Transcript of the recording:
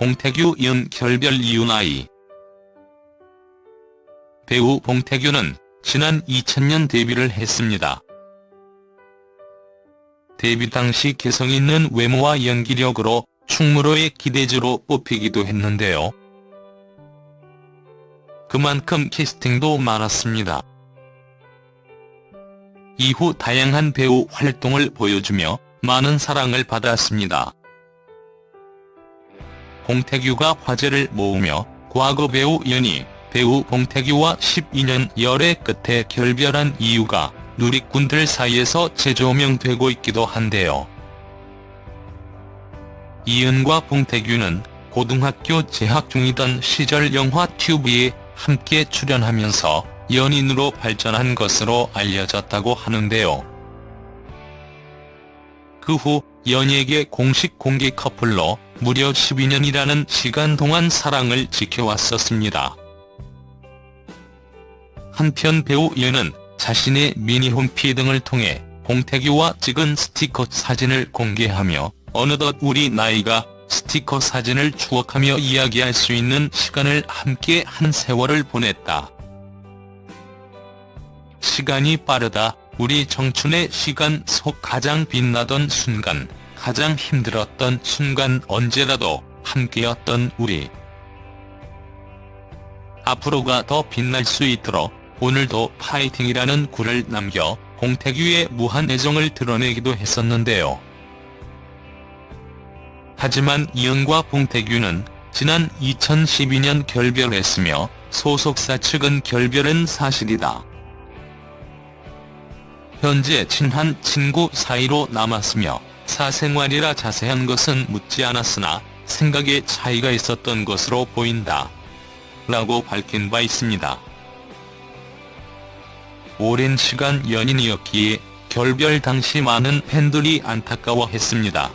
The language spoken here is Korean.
봉태규 연 결별 이유 나이 배우 봉태규는 지난 2000년 데뷔를 했습니다. 데뷔 당시 개성 있는 외모와 연기력으로 충무로의 기대주로 뽑히기도 했는데요. 그만큼 캐스팅도 많았습니다. 이후 다양한 배우 활동을 보여주며 많은 사랑을 받았습니다. 봉태규가 화제를 모으며 과거 배우 연희, 배우 봉태규와 12년 열애 끝에 결별한 이유가 누리꾼들 사이에서 재조명되고 있기도 한데요. 이은과 봉태규는 고등학교 재학 중이던 시절 영화 튜브에 함께 출연하면서 연인으로 발전한 것으로 알려졌다고 하는데요. 그 후 연희에게 공식 공개 커플로 무려 12년이라는 시간 동안 사랑을 지켜왔었습니다. 한편 배우 연은 자신의 미니홈피 등을 통해 봉태규와 찍은 스티커 사진을 공개하며 어느덧 우리 나이가 스티커 사진을 추억하며 이야기할 수 있는 시간을 함께 한 세월을 보냈다. 시간이 빠르다. 우리 청춘의 시간 속 가장 빛나던 순간, 가장 힘들었던 순간 언제라도 함께였던 우리. 앞으로가 더 빛날 수 있도록 오늘도 파이팅이라는 글을 남겨 봉태규의 무한 애정을 드러내기도 했었는데요. 하지만 이은과 봉태규는 지난 2012년 결별했으며 소속사 측은 결별은 사실이다. 현재 친한 친구 사이로 남았으며 사생활이라 자세한 것은 묻지 않았으나 생각에 차이가 있었던 것으로 보인다. 라고 밝힌 바 있습니다. 오랜 시간 연인이었기에 결별 당시 많은 팬들이 안타까워했습니다.